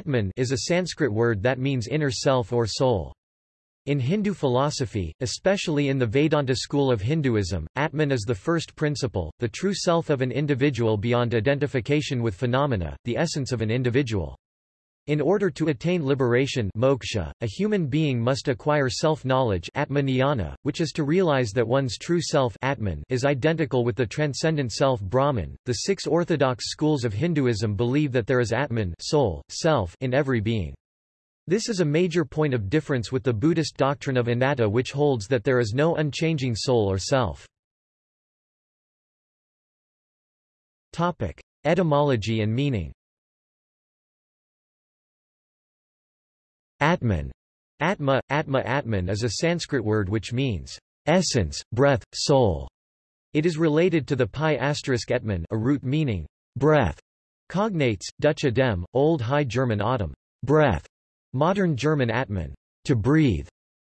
Atman is a Sanskrit word that means inner self or soul. In Hindu philosophy, especially in the Vedanta school of Hinduism, Atman is the first principle, the true self of an individual beyond identification with phenomena, the essence of an individual. In order to attain liberation moksha, a human being must acquire self-knowledge which is to realize that one's true self Atman is identical with the transcendent self Brahman. The six orthodox schools of Hinduism believe that there is Atman soul, self in every being. This is a major point of difference with the Buddhist doctrine of anatta which holds that there is no unchanging soul or self. Etymology and meaning Atman. Atma, Atma Atman is a Sanskrit word which means essence, breath, soul. It is related to the pi asterisk etman a root meaning breath. Cognates, Dutch adem, Old High German autumn, breath, modern German atmen, to breathe,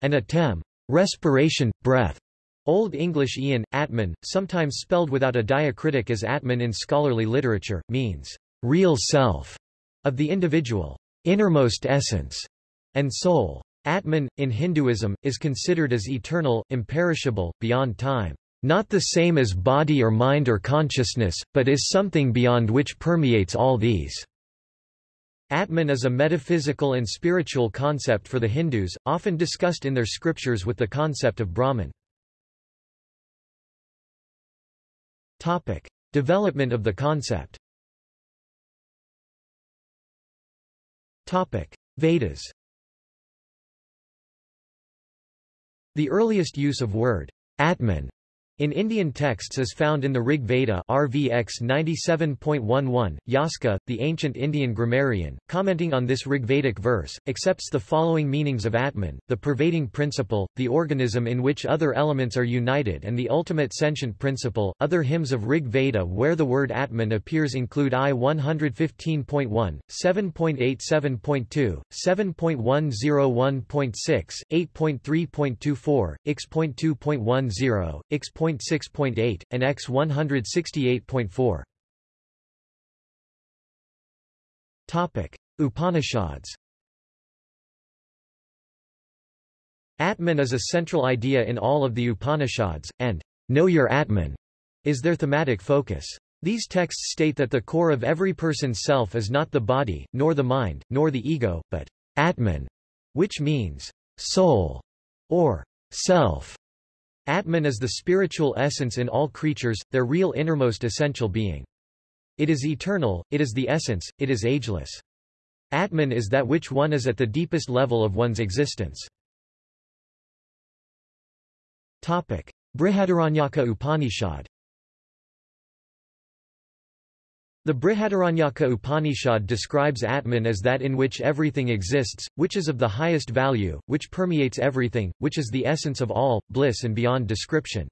and atem, respiration, breath. Old English Ian, atman, sometimes spelled without a diacritic as atman in scholarly literature, means real self of the individual, innermost essence and soul. Atman, in Hinduism, is considered as eternal, imperishable, beyond time. Not the same as body or mind or consciousness, but is something beyond which permeates all these. Atman is a metaphysical and spiritual concept for the Hindus, often discussed in their scriptures with the concept of Brahman. Topic. Development of the concept Topic. Vedas The earliest use of word Atman in Indian texts is found in the Rig Veda RVX 97.11. Yaska, the ancient Indian grammarian, commenting on this Rigvedic verse, accepts the following meanings of Atman, the pervading principle, the organism in which other elements are united and the ultimate sentient principle. Other hymns of Rig Veda where the word Atman appears include I 115.1, 7.87.2, 7.101.6, 8.3.24, X.2.10, X. 106.8, and X 168.4. Topic: Upanishads. Atman is a central idea in all of the Upanishads, and know your Atman is their thematic focus. These texts state that the core of every person's self is not the body, nor the mind, nor the ego, but Atman, which means soul or self. Atman is the spiritual essence in all creatures, their real innermost essential being. It is eternal, it is the essence, it is ageless. Atman is that which one is at the deepest level of one's existence. Topic. Brihadaranyaka Upanishad The Brihadaranyaka Upanishad describes Atman as that in which everything exists, which is of the highest value, which permeates everything, which is the essence of all, bliss and beyond description.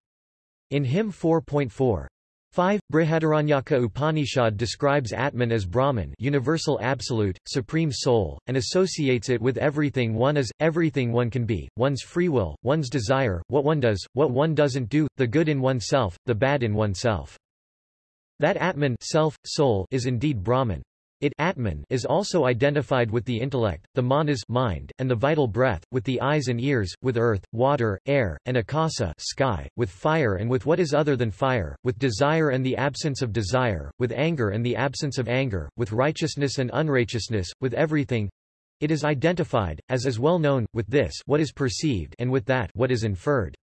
In hymn 4.4, 5. Brihadaranyaka Upanishad describes Atman as Brahman universal absolute, supreme soul, and associates it with everything one is, everything one can be, one's free will, one's desire, what one does, what one doesn't do, the good in oneself, the bad in oneself. That Atman self, soul is indeed Brahman. It Atman is also identified with the intellect, the manas mind, and the vital breath, with the eyes and ears, with earth, water, air, and akasa sky, with fire and with what is other than fire, with desire and the absence of desire, with anger and the absence of anger, with righteousness and unrighteousness, with everything. It is identified, as is well known, with this what is perceived and with that what is inferred.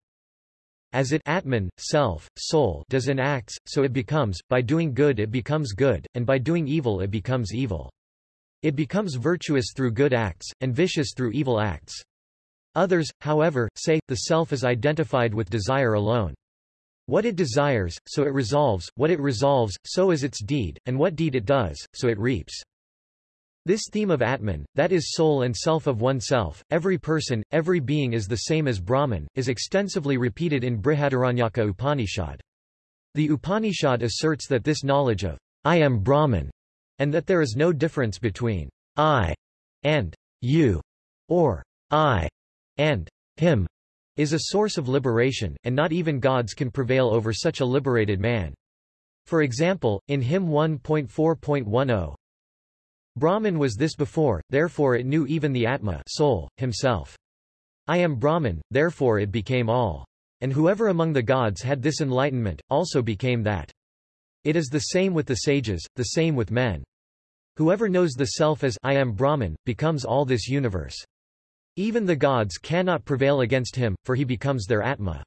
As it Atman, self, soul does in acts, so it becomes, by doing good it becomes good, and by doing evil it becomes evil. It becomes virtuous through good acts, and vicious through evil acts. Others, however, say, the self is identified with desire alone. What it desires, so it resolves, what it resolves, so is its deed, and what deed it does, so it reaps. This theme of Atman, that is soul and self of oneself, every person, every being is the same as Brahman, is extensively repeated in Brihadaranyaka Upanishad. The Upanishad asserts that this knowledge of I am Brahman, and that there is no difference between I and you, or I and him, is a source of liberation, and not even gods can prevail over such a liberated man. For example, in hymn 1.4.10, Brahman was this before, therefore it knew even the Atma soul, himself. I am Brahman, therefore it became all. And whoever among the gods had this enlightenment, also became that. It is the same with the sages, the same with men. Whoever knows the self as I am Brahman, becomes all this universe. Even the gods cannot prevail against him, for he becomes their Atma.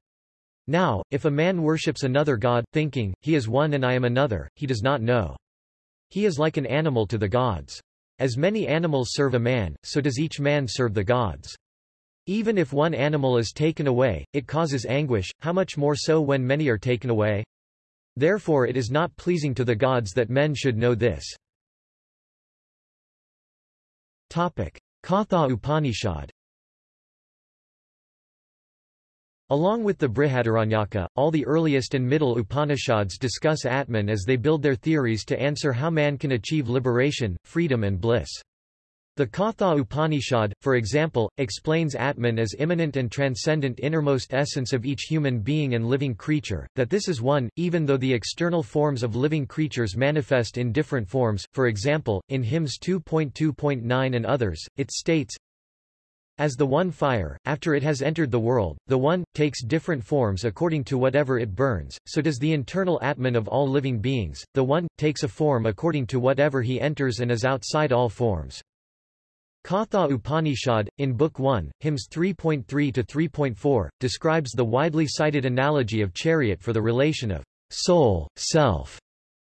Now, if a man worships another god, thinking, he is one and I am another, he does not know. He is like an animal to the gods. As many animals serve a man, so does each man serve the gods. Even if one animal is taken away, it causes anguish, how much more so when many are taken away? Therefore it is not pleasing to the gods that men should know this. Katha Upanishad Along with the Brihadaranyaka, all the earliest and middle Upanishads discuss Atman as they build their theories to answer how man can achieve liberation, freedom and bliss. The Katha Upanishad, for example, explains Atman as immanent and transcendent innermost essence of each human being and living creature, that this is one, even though the external forms of living creatures manifest in different forms, for example, in hymns 2.2.9 and others, it states, as the one fire, after it has entered the world, the one, takes different forms according to whatever it burns, so does the internal Atman of all living beings, the one, takes a form according to whatever he enters and is outside all forms. Katha Upanishad, in Book 1, hymns 3.3 to 3.4, describes the widely cited analogy of chariot for the relation of soul, self,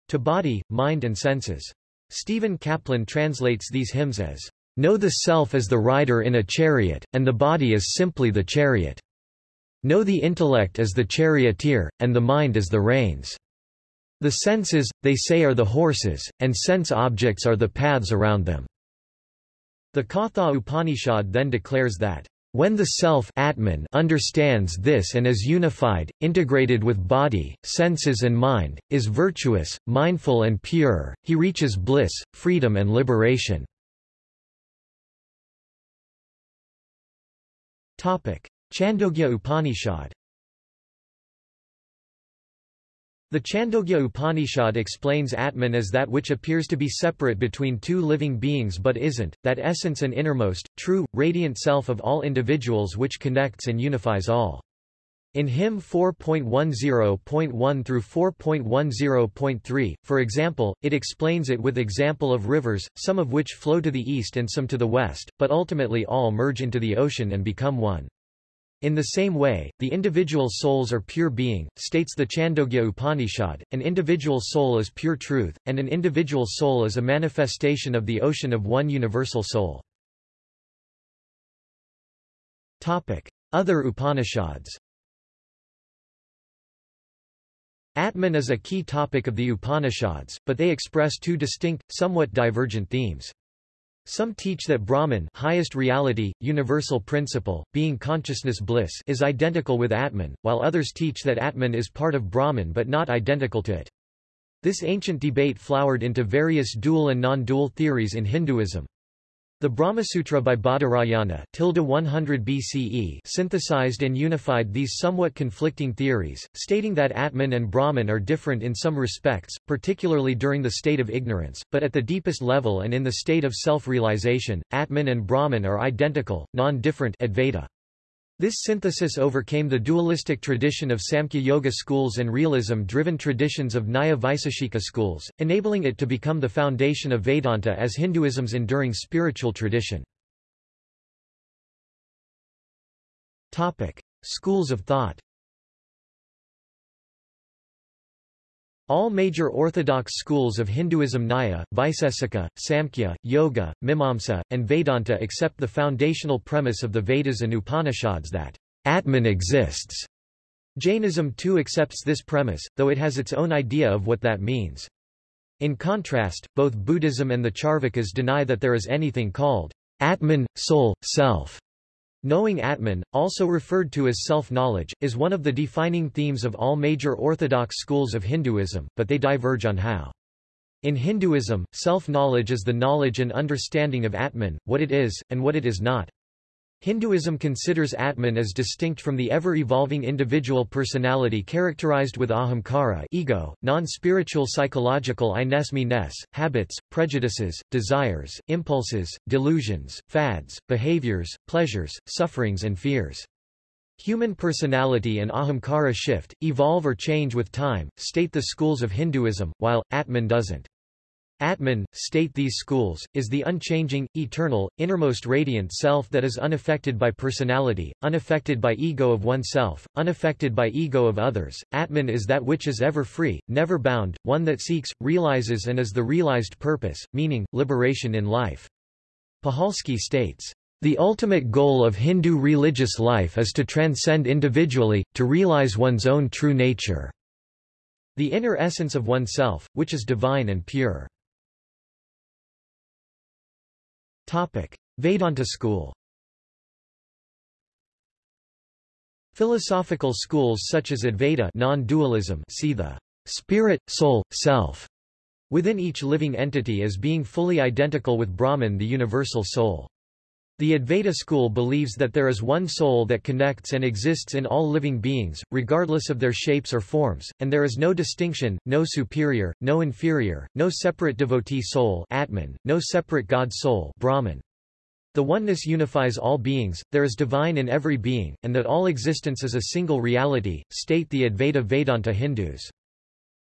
to body, mind and senses. Stephen Kaplan translates these hymns as, Know the self as the rider in a chariot, and the body as simply the chariot. Know the intellect as the charioteer, and the mind as the reins. The senses, they say are the horses, and sense objects are the paths around them. The Katha Upanishad then declares that, when the self Atman understands this and is unified, integrated with body, senses and mind, is virtuous, mindful and pure, he reaches bliss, freedom and liberation. Chandogya Upanishad The Chandogya Upanishad explains Atman as that which appears to be separate between two living beings but isn't, that essence and innermost, true, radiant self of all individuals which connects and unifies all. In hymn 4.10.1 through 4.10.3, for example, it explains it with example of rivers, some of which flow to the east and some to the west, but ultimately all merge into the ocean and become one. In the same way, the individual souls are pure being, states the Chandogya Upanishad, an individual soul is pure truth, and an individual soul is a manifestation of the ocean of one universal soul. Other Upanishads Atman is a key topic of the Upanishads, but they express two distinct, somewhat divergent themes. Some teach that Brahman highest reality, universal principle, being consciousness bliss is identical with Atman, while others teach that Atman is part of Brahman but not identical to it. This ancient debate flowered into various dual and non-dual theories in Hinduism. The Brahmasutra by Badarayana 100 BCE synthesized and unified these somewhat conflicting theories, stating that Atman and Brahman are different in some respects, particularly during the state of ignorance, but at the deepest level and in the state of self-realization, Atman and Brahman are identical, non-different Advaita. This synthesis overcame the dualistic tradition of Samkhya Yoga schools and realism-driven traditions of Nyaya Vaiseshika schools, enabling it to become the foundation of Vedanta as Hinduism's enduring spiritual tradition. Topic. Schools of thought All major orthodox schools of Hinduism Nyaya, Vaisesika, Samkhya, Yoga, Mimamsa, and Vedanta accept the foundational premise of the Vedas and Upanishads that Atman exists. Jainism too accepts this premise, though it has its own idea of what that means. In contrast, both Buddhism and the Charvakas deny that there is anything called Atman, soul, self. Knowing Atman, also referred to as self-knowledge, is one of the defining themes of all major orthodox schools of Hinduism, but they diverge on how. In Hinduism, self-knowledge is the knowledge and understanding of Atman, what it is, and what it is not. Hinduism considers Atman as distinct from the ever-evolving individual personality characterized with ahamkara ego, non-spiritual psychological ines habits, prejudices, desires, impulses, delusions, fads, behaviors, pleasures, sufferings and fears. Human personality and ahamkara shift, evolve or change with time, state the schools of Hinduism, while, Atman doesn't. Atman, state these schools, is the unchanging, eternal, innermost radiant self that is unaffected by personality, unaffected by ego of oneself, unaffected by ego of others. Atman is that which is ever free, never bound, one that seeks, realizes and is the realized purpose, meaning, liberation in life. Puhalski states, the ultimate goal of Hindu religious life is to transcend individually, to realize one's own true nature. The inner essence of oneself, which is divine and pure. Topic: Vedanta school. Philosophical schools such as Advaita non-dualism see the spirit, soul, self within each living entity as being fully identical with Brahman the universal soul. The Advaita school believes that there is one soul that connects and exists in all living beings, regardless of their shapes or forms, and there is no distinction, no superior, no inferior, no separate devotee soul Atman, no separate God soul Brahman. The oneness unifies all beings, there is divine in every being, and that all existence is a single reality, state the Advaita Vedanta Hindus.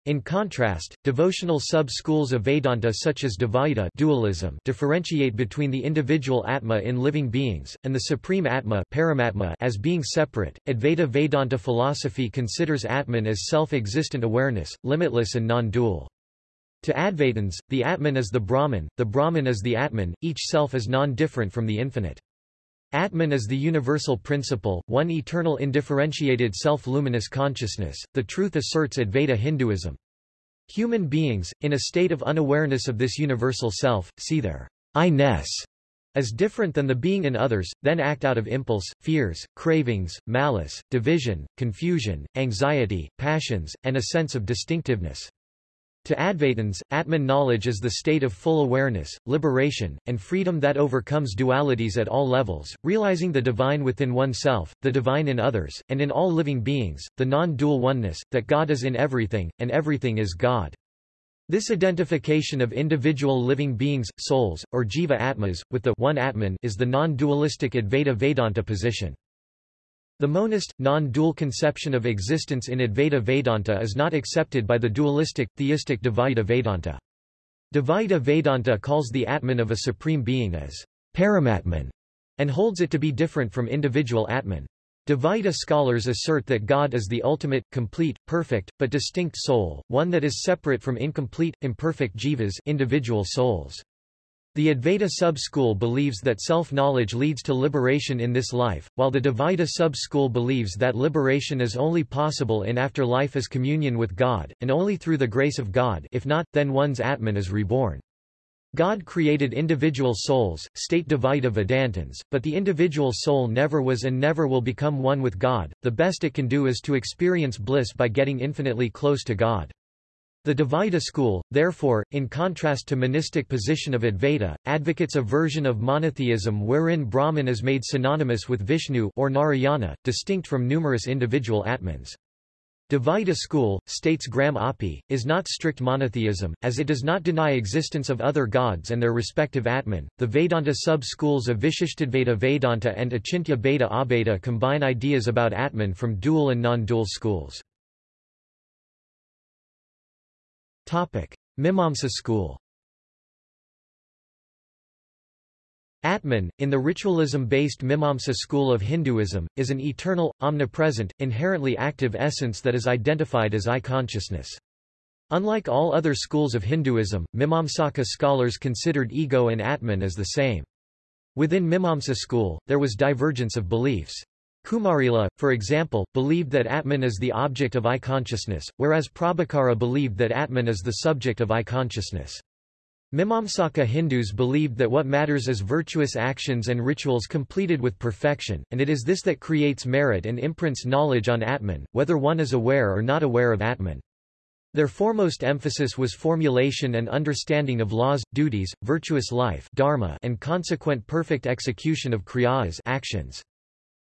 In contrast, devotional sub-schools of Vedanta such as Dvaita dualism differentiate between the individual Atma in living beings, and the supreme Atma Paramatma as being separate. Advaita Vedanta philosophy considers Atman as self-existent awareness, limitless and non-dual. To Advaitins, the Atman is the Brahman, the Brahman is the Atman, each self is non-different from the infinite. Atman is the universal principle, one eternal indifferentiated self-luminous consciousness, the truth asserts Advaita Hinduism. Human beings, in a state of unawareness of this universal self, see their I-ness as different than the being in others, then act out of impulse, fears, cravings, malice, division, confusion, anxiety, passions, and a sense of distinctiveness. To Advaitins, Atman knowledge is the state of full awareness, liberation, and freedom that overcomes dualities at all levels, realizing the divine within oneself, the divine in others, and in all living beings, the non-dual oneness, that God is in everything, and everything is God. This identification of individual living beings, souls, or jiva atmas, with the one Atman is the non-dualistic Advaita Vedanta position. The monist, non-dual conception of existence in Advaita Vedanta is not accepted by the dualistic, theistic Dvaita Vedanta. Dvaita Vedanta calls the Atman of a supreme being as Paramatman, and holds it to be different from individual Atman. Dvaita scholars assert that God is the ultimate, complete, perfect, but distinct soul, one that is separate from incomplete, imperfect jivas individual souls. The Advaita sub-school believes that self-knowledge leads to liberation in this life, while the Dvaita sub-school believes that liberation is only possible in after life as communion with God, and only through the grace of God if not, then one's Atman is reborn. God created individual souls, state Dvaita Vedantins, but the individual soul never was and never will become one with God, the best it can do is to experience bliss by getting infinitely close to God. The Dvaita school, therefore, in contrast to monistic position of Advaita, advocates a version of monotheism wherein Brahman is made synonymous with Vishnu or Narayana, distinct from numerous individual Atmans. Dvaita school, states Graham Oppy, is not strict monotheism, as it does not deny existence of other gods and their respective Atman. The Vedanta sub-schools of Vishishtadvaita Vedanta and Achintya Bheda Abheda combine ideas about Atman from dual and non-dual schools. Mimamsa school Atman, in the ritualism-based Mimamsa school of Hinduism, is an eternal, omnipresent, inherently active essence that is identified as I-consciousness. Unlike all other schools of Hinduism, Mimamsaka scholars considered ego and Atman as the same. Within Mimamsa school, there was divergence of beliefs. Kumarila, for example, believed that Atman is the object of I-consciousness, whereas Prabhakara believed that Atman is the subject of I-consciousness. Mimamsaka Hindus believed that what matters is virtuous actions and rituals completed with perfection, and it is this that creates merit and imprints knowledge on Atman, whether one is aware or not aware of Atman. Their foremost emphasis was formulation and understanding of laws, duties, virtuous life dharma and consequent perfect execution of kriyas actions.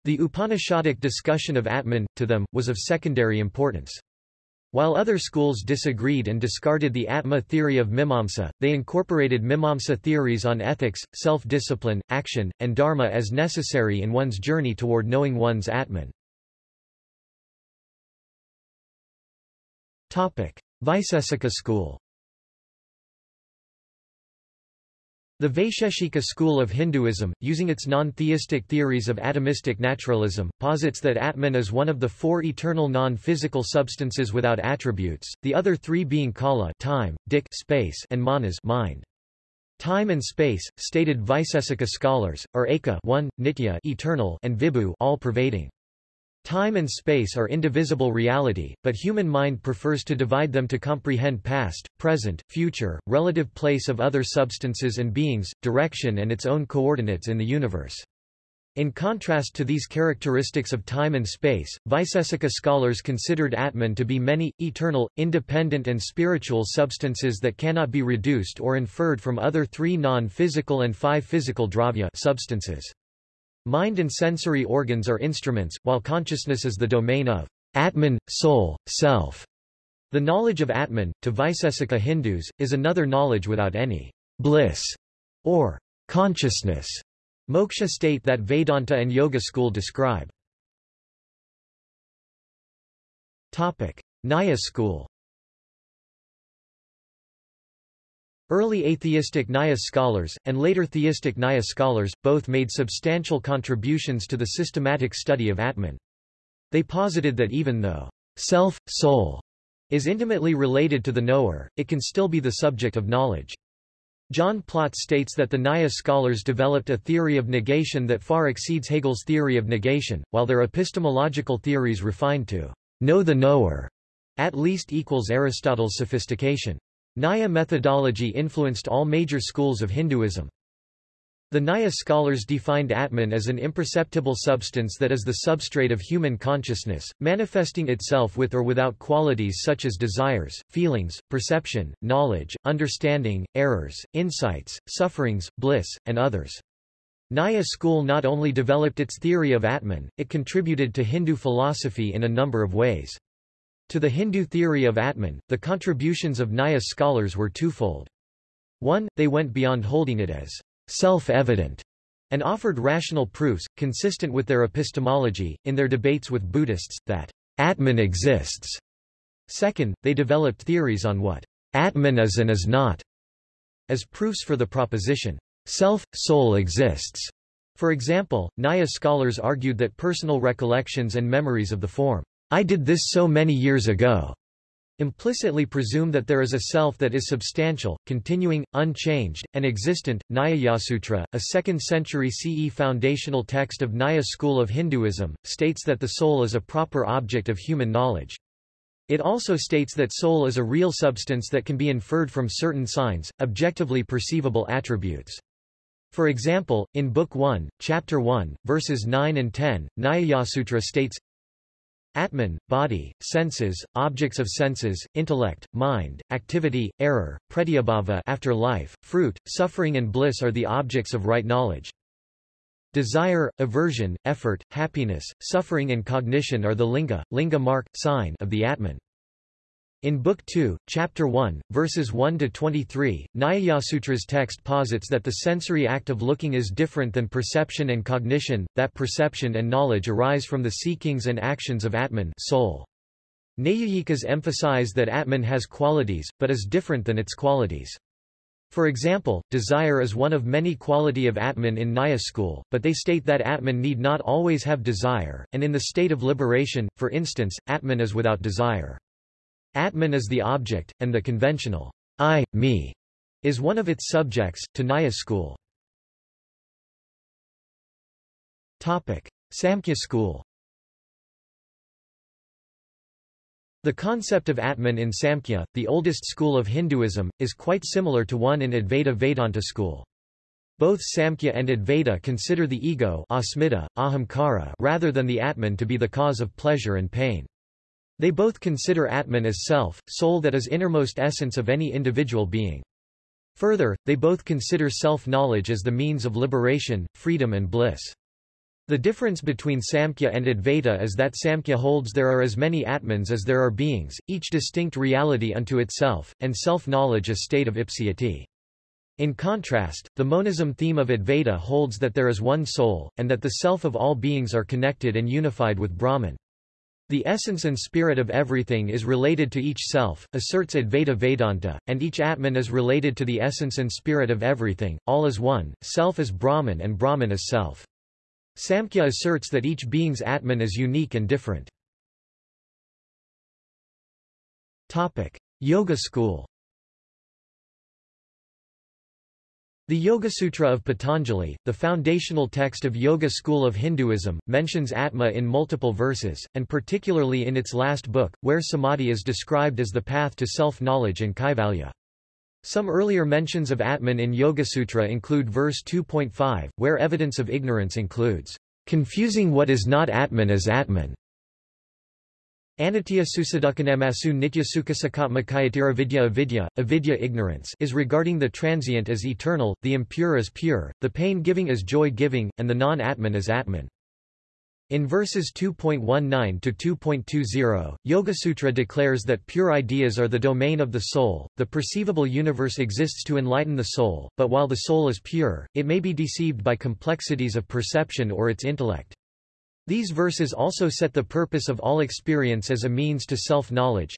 The Upanishadic discussion of Atman, to them, was of secondary importance. While other schools disagreed and discarded the Atma theory of Mimamsa, they incorporated Mimamsa theories on ethics, self-discipline, action, and dharma as necessary in one's journey toward knowing one's Atman. Vaisesika school The Vaisheshika school of Hinduism, using its non-theistic theories of atomistic naturalism, posits that Atman is one of the four eternal non-physical substances without attributes, the other three being kala time, dik space, and manas mind. Time and space, stated Vaisesika scholars, are eka 1, nitya eternal and vibhu all-pervading. Time and space are indivisible reality, but human mind prefers to divide them to comprehend past, present, future, relative place of other substances and beings, direction and its own coordinates in the universe. In contrast to these characteristics of time and space, Vaisesika scholars considered Atman to be many, eternal, independent and spiritual substances that cannot be reduced or inferred from other three non-physical and five physical dravya substances. Mind and sensory organs are instruments, while consciousness is the domain of Atman, soul, self. The knowledge of Atman, to Vaisesika Hindus, is another knowledge without any bliss or consciousness. Moksha state that Vedanta and Yoga school describe. Topic: Nyaya school. Early atheistic Nyaya scholars, and later theistic Nyaya scholars, both made substantial contributions to the systematic study of Atman. They posited that even though self, soul, is intimately related to the knower, it can still be the subject of knowledge. John Plott states that the Nyaya scholars developed a theory of negation that far exceeds Hegel's theory of negation, while their epistemological theories refined to know the knower, at least equals Aristotle's sophistication. Nyaya methodology influenced all major schools of Hinduism. The Nyaya scholars defined Atman as an imperceptible substance that is the substrate of human consciousness, manifesting itself with or without qualities such as desires, feelings, perception, knowledge, understanding, errors, insights, sufferings, bliss, and others. Nyaya school not only developed its theory of Atman, it contributed to Hindu philosophy in a number of ways. To the Hindu theory of Atman, the contributions of Nyaya scholars were twofold. One, they went beyond holding it as self-evident and offered rational proofs, consistent with their epistemology, in their debates with Buddhists, that Atman exists. Second, they developed theories on what Atman is and is not, as proofs for the proposition self-soul exists. For example, Nyaya scholars argued that personal recollections and memories of the form I did this so many years ago, implicitly presume that there is a self that is substantial, continuing, unchanged, and existent. Nyayasutra, a 2nd century CE foundational text of Nyaya school of Hinduism, states that the soul is a proper object of human knowledge. It also states that soul is a real substance that can be inferred from certain signs, objectively perceivable attributes. For example, in Book 1, Chapter 1, verses 9 and 10, Nyayasutra states, Atman, body, senses, objects of senses, intellect, mind, activity, error, pratyabhava after life, fruit, suffering and bliss are the objects of right knowledge. Desire, aversion, effort, happiness, suffering and cognition are the linga, linga mark, sign of the Atman. In Book 2, Chapter 1, verses 1-23, Nyayasutra's text posits that the sensory act of looking is different than perception and cognition, that perception and knowledge arise from the seekings and actions of Atman soul. Naiyayikas emphasize that Atman has qualities, but is different than its qualities. For example, desire is one of many quality of Atman in Nyaya school, but they state that Atman need not always have desire, and in the state of liberation, for instance, Atman is without desire. Atman is the object, and the conventional I, me, is one of its subjects, to Nyaya school. Topic. Samkhya school The concept of Atman in Samkhya, the oldest school of Hinduism, is quite similar to one in Advaita Vedanta school. Both Samkhya and Advaita consider the ego asmita, ahamkara rather than the Atman to be the cause of pleasure and pain. They both consider Atman as self, soul that is innermost essence of any individual being. Further, they both consider self-knowledge as the means of liberation, freedom and bliss. The difference between Samkhya and Advaita is that Samkhya holds there are as many Atmans as there are beings, each distinct reality unto itself, and self-knowledge a state of ipseity. In contrast, the monism theme of Advaita holds that there is one soul, and that the self of all beings are connected and unified with Brahman. The essence and spirit of everything is related to each self, asserts Advaita Vedanta, and each Atman is related to the essence and spirit of everything, all is one, self is Brahman and Brahman is self. Samkhya asserts that each being's Atman is unique and different. Topic. Yoga school The Yoga Sutra of Patanjali, the foundational text of Yoga school of Hinduism, mentions Atma in multiple verses, and particularly in its last book, where samadhi is described as the path to self-knowledge and kaivalya. Some earlier mentions of Atman in Yoga Sutra include verse 2.5, where evidence of ignorance includes, confusing what is not Atman as Atman. Anitya susadukanamasu nitya sukasakatmakayatira vidya avidya, avidya ignorance is regarding the transient as eternal, the impure as pure, the pain-giving as joy-giving, and the non-Atman as Atman. In verses 2.19 to 2.20, Yoga-sutra declares that pure ideas are the domain of the soul, the perceivable universe exists to enlighten the soul, but while the soul is pure, it may be deceived by complexities of perception or its intellect. These verses also set the purpose of all experience as a means to self-knowledge.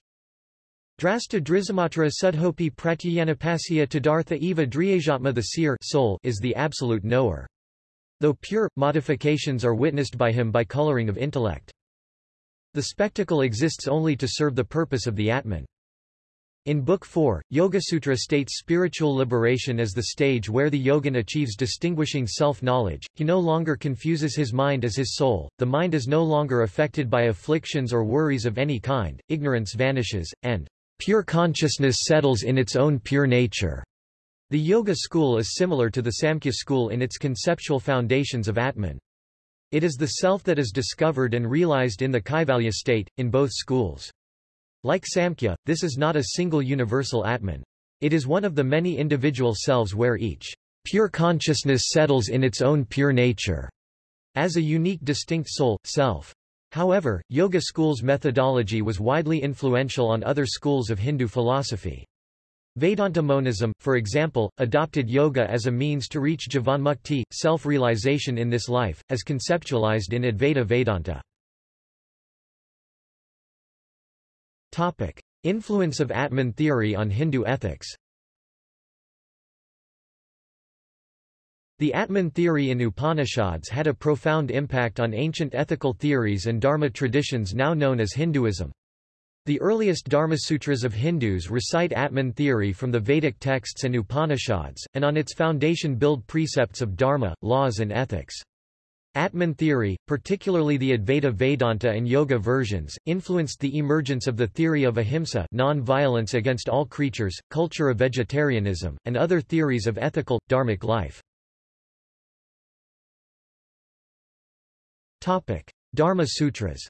Drasta drizamatra sudhopi pratyanapasya tadartha eva driyajatma the seer soul is the absolute knower. Though pure, modifications are witnessed by him by coloring of intellect. The spectacle exists only to serve the purpose of the Atman. In Book 4, Yoga Sutra states spiritual liberation as the stage where the yogin achieves distinguishing self-knowledge, he no longer confuses his mind as his soul, the mind is no longer affected by afflictions or worries of any kind, ignorance vanishes, and pure consciousness settles in its own pure nature. The Yoga school is similar to the Samkhya school in its conceptual foundations of Atman. It is the self that is discovered and realized in the Kaivalya state, in both schools. Like Samkhya, this is not a single universal Atman. It is one of the many individual selves where each pure consciousness settles in its own pure nature, as a unique distinct soul, self. However, Yoga school's methodology was widely influential on other schools of Hindu philosophy. Vedanta monism, for example, adopted yoga as a means to reach jivanmukti, self-realization in this life, as conceptualized in Advaita Vedanta. Topic. Influence of Atman theory on Hindu ethics The Atman theory in Upanishads had a profound impact on ancient ethical theories and Dharma traditions now known as Hinduism. The earliest Dharmasutras of Hindus recite Atman theory from the Vedic texts and Upanishads, and on its foundation build precepts of Dharma, laws and ethics. Atman theory, particularly the Advaita Vedanta and Yoga versions, influenced the emergence of the theory of ahimsa non-violence against all creatures, culture of vegetarianism, and other theories of ethical, dharmic life. Dharma Sutras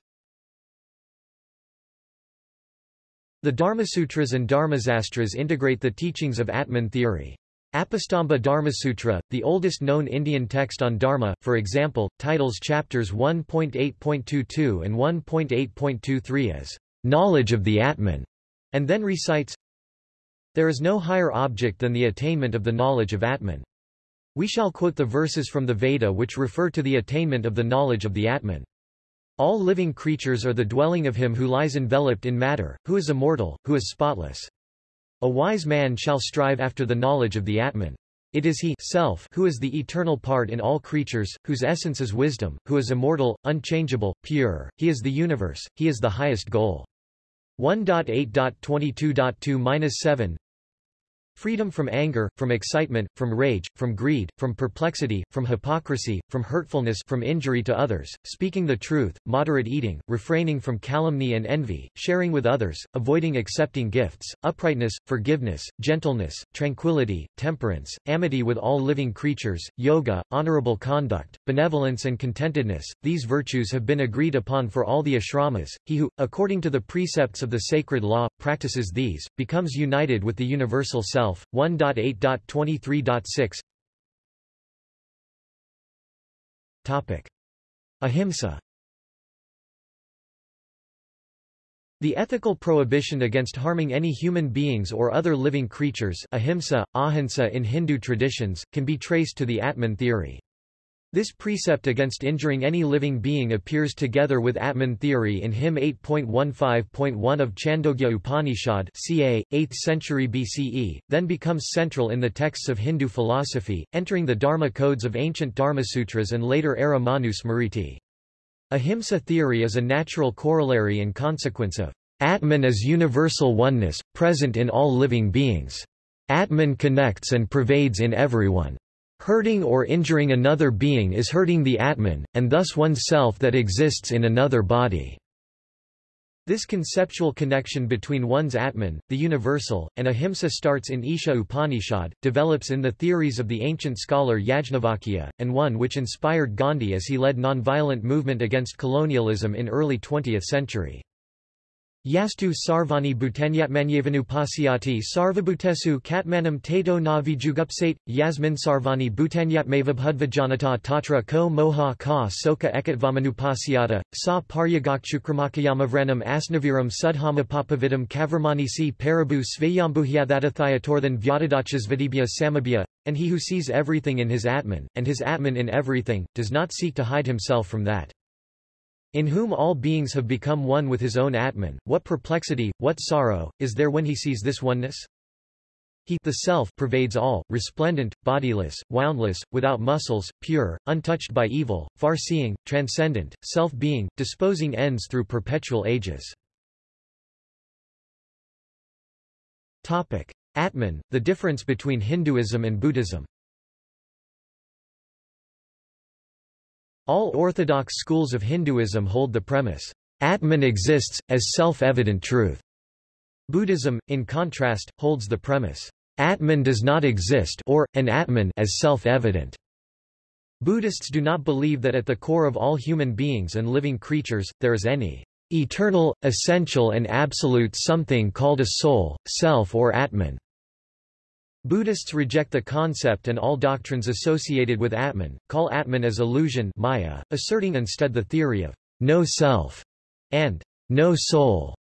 The Dharmasutras and Dharmasastras integrate the teachings of Atman theory. Apastamba Dharmasutra, the oldest known Indian text on Dharma, for example, titles chapters 1.8.22 and 1.8.23 as knowledge of the Atman, and then recites, There is no higher object than the attainment of the knowledge of Atman. We shall quote the verses from the Veda which refer to the attainment of the knowledge of the Atman. All living creatures are the dwelling of him who lies enveloped in matter, who is immortal, who is spotless. A wise man shall strive after the knowledge of the Atman. It is he self who is the eternal part in all creatures, whose essence is wisdom, who is immortal, unchangeable, pure, he is the universe, he is the highest goal. 1.8.22.2-7 Freedom from anger, from excitement, from rage, from greed, from perplexity, from hypocrisy, from hurtfulness from injury to others, speaking the truth, moderate eating, refraining from calumny and envy, sharing with others, avoiding accepting gifts, uprightness, forgiveness, gentleness, tranquility, temperance, amity with all living creatures, yoga, honorable conduct, benevolence and contentedness. These virtues have been agreed upon for all the ashramas. He who, according to the precepts of the sacred law, practices these, becomes united with the universal self. 1.8.23.6 Topic. Ahimsa The ethical prohibition against harming any human beings or other living creatures ahimsa, ahinsa in Hindu traditions, can be traced to the Atman theory. This precept against injuring any living being appears together with Atman theory in hymn 8.15.1 of Chandogya Upanishad ca. 8th century BCE, then becomes central in the texts of Hindu philosophy, entering the Dharma codes of ancient Dharmasutras and later era Manu. Ahimsa theory is a natural corollary and consequence of Atman as universal oneness, present in all living beings. Atman connects and pervades in everyone. Hurting or injuring another being is hurting the Atman, and thus one's self that exists in another body. This conceptual connection between one's Atman, the universal, and ahimsa starts in Isha Upanishad, develops in the theories of the ancient scholar Yajnavalkya, and one which inspired Gandhi as he led nonviolent movement against colonialism in early 20th century. Yastu sarvani bhutanyatmanyevanupasyati sarvabhutesu katmanam tato na vijugupsate, yasmin sarvani bhutanyatmavabhudvajanata tatra ko moha ka soka ekatvamanupasiyata, sa paryagakchukramakayamavranam asnaviram sudhamapapavidam kavarmanisi parabu svayambhuhyathathathayatorthan vyatadachasvadibhya samabhya, and he who sees everything in his Atman, and his Atman in everything, does not seek to hide himself from that. In whom all beings have become one with his own Atman, what perplexity, what sorrow, is there when he sees this oneness? He the self pervades all, resplendent, bodiless, woundless, without muscles, pure, untouched by evil, far-seeing, transcendent, self-being, disposing ends through perpetual ages. Topic. Atman, the difference between Hinduism and Buddhism All orthodox schools of Hinduism hold the premise, Atman exists, as self-evident truth. Buddhism, in contrast, holds the premise, Atman does not exist or, an Atman as self-evident. Buddhists do not believe that at the core of all human beings and living creatures, there is any eternal, essential and absolute something called a soul, self or Atman. Buddhists reject the concept and all doctrines associated with Atman, call Atman as illusion Maya, asserting instead the theory of no self and no soul.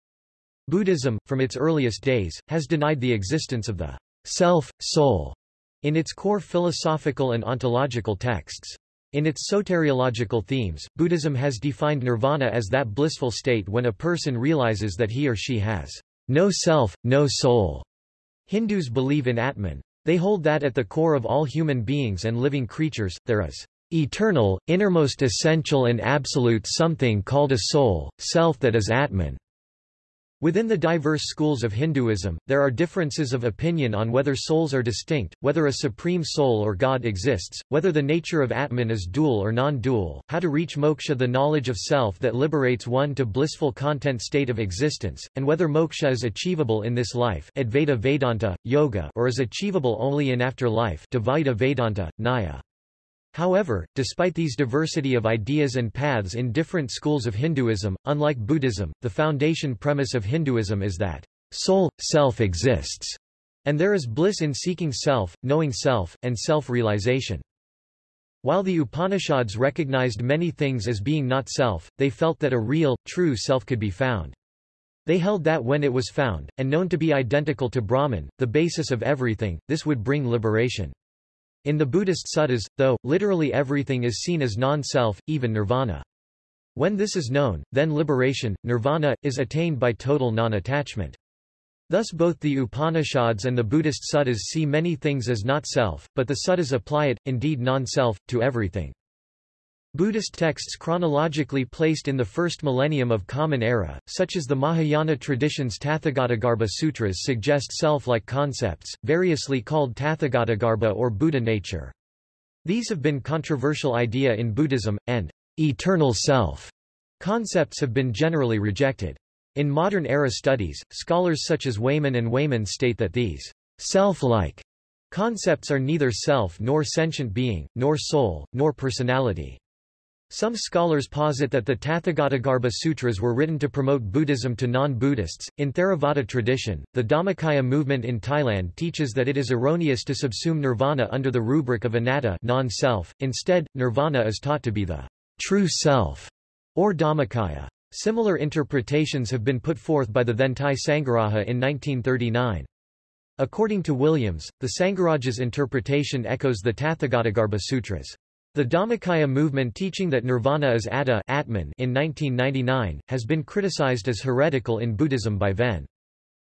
Buddhism, from its earliest days, has denied the existence of the self, soul in its core philosophical and ontological texts. In its soteriological themes, Buddhism has defined nirvana as that blissful state when a person realizes that he or she has no self, no soul, Hindus believe in Atman. They hold that at the core of all human beings and living creatures, there is eternal, innermost essential and absolute something called a soul, self that is Atman. Within the diverse schools of Hinduism, there are differences of opinion on whether souls are distinct, whether a supreme soul or God exists, whether the nature of Atman is dual or non-dual, how to reach moksha the knowledge of self that liberates one to blissful content state of existence, and whether moksha is achievable in this life Advaita Vedanta, Yoga or is achievable only in afterlife Dvaita Vedanta, Nyaya. However, despite these diversity of ideas and paths in different schools of Hinduism, unlike Buddhism, the foundation premise of Hinduism is that soul, self exists, and there is bliss in seeking self, knowing self, and self-realization. While the Upanishads recognized many things as being not self, they felt that a real, true self could be found. They held that when it was found, and known to be identical to Brahman, the basis of everything, this would bring liberation. In the Buddhist suttas, though, literally everything is seen as non-self, even nirvana. When this is known, then liberation, nirvana, is attained by total non-attachment. Thus both the Upanishads and the Buddhist suttas see many things as not self, but the suttas apply it, indeed non-self, to everything. Buddhist texts chronologically placed in the first millennium of Common Era, such as the Mahayana tradition's Tathagatagarbha Sutras suggest self-like concepts, variously called Tathagatagarbha or Buddha nature. These have been controversial idea in Buddhism, and eternal self concepts have been generally rejected. In modern era studies, scholars such as Wayman and Wayman state that these self-like concepts are neither self nor sentient being, nor soul, nor personality. Some scholars posit that the Tathagatagarbha Sutras were written to promote Buddhism to non-Buddhists. In Theravada tradition, the Dhammakaya movement in Thailand teaches that it is erroneous to subsume nirvana under the rubric of anatta non-self. Instead, nirvana is taught to be the true self, or Dhammakaya. Similar interpretations have been put forth by the then Thai Sangharaja in 1939. According to Williams, the Sangharaja's interpretation echoes the Tathagatagarbha Sutras. The Dhammakaya movement teaching that nirvana is atta Atman in 1999, has been criticized as heretical in Buddhism by Ven.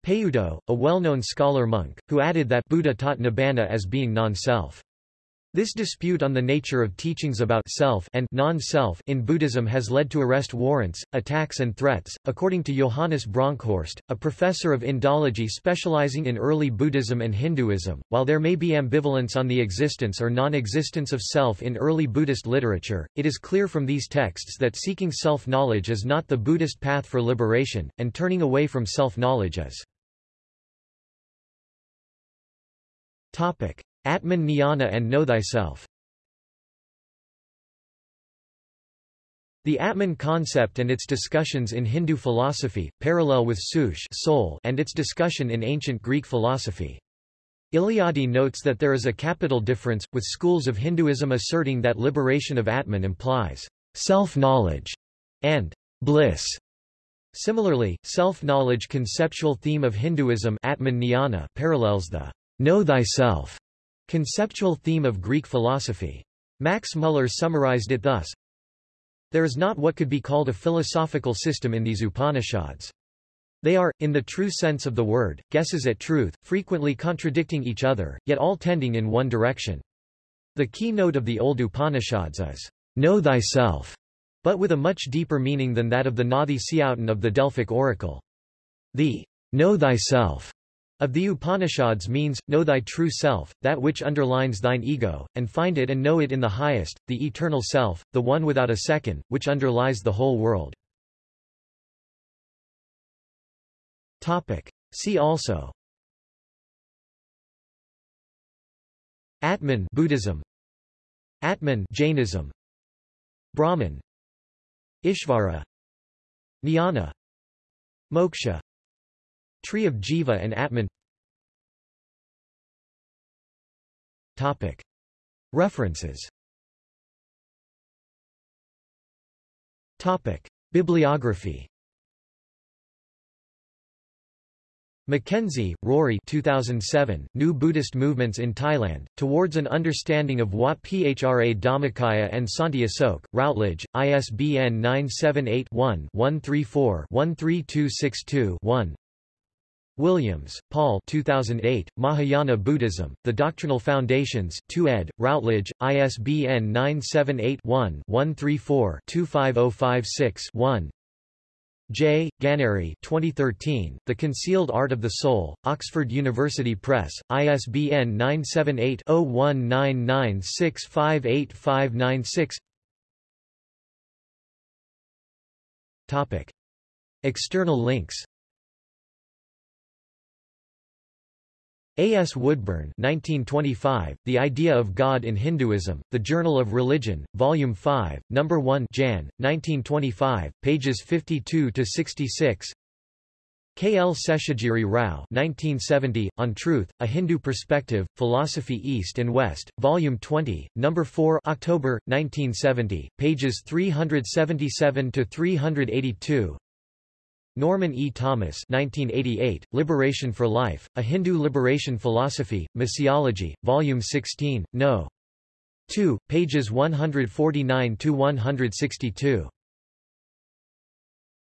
Payutto, a well-known scholar monk, who added that Buddha taught nibbana as being non-self. This dispute on the nature of teachings about self and non-self in Buddhism has led to arrest warrants, attacks and threats. According to Johannes Bronkhorst, a professor of Indology specializing in early Buddhism and Hinduism, while there may be ambivalence on the existence or non-existence of self in early Buddhist literature, it is clear from these texts that seeking self-knowledge is not the Buddhist path for liberation, and turning away from self-knowledge is. Atman Jnana and Know Thyself. The Atman concept and its discussions in Hindu philosophy, parallel with Sush soul and its discussion in ancient Greek philosophy. Eliade notes that there is a capital difference, with schools of Hinduism asserting that liberation of Atman implies self-knowledge and bliss. Similarly, self-knowledge conceptual theme of Hinduism Atman parallels the know thyself Conceptual theme of Greek philosophy. Max Muller summarized it thus, There is not what could be called a philosophical system in these Upanishads. They are, in the true sense of the word, guesses at truth, frequently contradicting each other, yet all tending in one direction. The keynote of the old Upanishads is, Know thyself, but with a much deeper meaning than that of the gnothi seauton of the Delphic oracle. The Know thyself of the Upanishads means, know thy true self, that which underlines thine ego, and find it and know it in the highest, the eternal self, the one without a second, which underlies the whole world. Topic. See also. Atman Buddhism. Atman Jainism. Brahman Ishvara. Jnana Moksha Tree of Jiva and Atman Topic. References Topic. Bibliography Mackenzie, Rory 2007, New Buddhist Movements in Thailand, Towards an Understanding of Wat Phra Dhammakaya and Santi Asok, Routledge, ISBN 978-1-134-13262-1 Williams, Paul 2008, Mahayana Buddhism, The Doctrinal Foundations 2 ed., Routledge, ISBN 978-1-134-25056-1 J. Ganeri 2013, The Concealed Art of the Soul, Oxford University Press, ISBN 978-0199658596 External links A. S. Woodburn 1925, The Idea of God in Hinduism, The Journal of Religion, Volume 5, No. 1 Jan, 1925, pages 52–66 K. L. Seshagiri Rao 1970, On Truth, A Hindu Perspective, Philosophy East and West, Volume 20, No. 4 October, 1970, pages 377–382 Norman E. Thomas 1988, Liberation for Life, A Hindu Liberation Philosophy, Missiology, Volume 16, No. 2, pages 149–162.